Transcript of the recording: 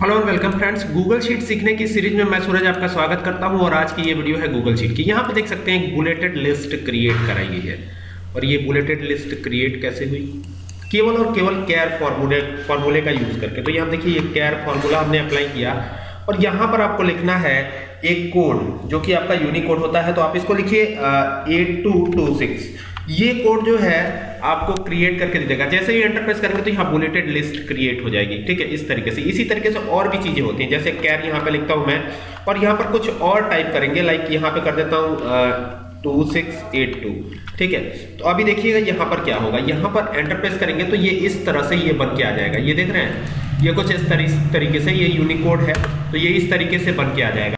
Hello और welcome friends Google sheet सीखने की सीरीज़ में मैं सूरज आपका स्वागत करता हूँ और आज की ये वीडियो है गूगल शीट की। यहाँ पे देख सकते हैं बुलेटेड लिस्ट क्रिएट कराई गई है। और ये बुलेटेड लिस्ट क्रिएट कैसे हुई? केवल और केवल केयर फॉर्मूले फॉर्मूले का यूज़ करके। तो यहाँ देखिए, ये कैर फॉर्मूला हमने अप्लाई किया। और यहाँ पर आपको लिखना है एक कोड जो कि आपका यूनिकोड होता है। तो आप इसको लिखिए एट टू टू सिक्स ये कोड जो है आपको क्रिएट करके दे देगा। जैसे ही एंटर प्रेस करेंगे तो यहाँ बुलेटेड लिस्ट क्रिएट हो जाएगी। ठीक है? इस तरीके से। इसी तरीके से और भी चीज़ें होती हैं। जैसे कैर यहाँ पे लिखता हूँ मैं। और यहाँ पर कुछ और टाइप करेंगे। लाइक यहाँ पे कर देता हूँ टू सिक्स एट टू ठीक है? तो अभी देखिएगा यहाँ पर क्या होगा। यहाँ पर एंटर प्रेस करेंगे तो ये इस तरह से ये बन के आ जाएगा। ये देख रहे हैं? ये कुछ इस तरीके से ये यूनिकोड है। तो ये इस तरीके से बन के आ जाएगा।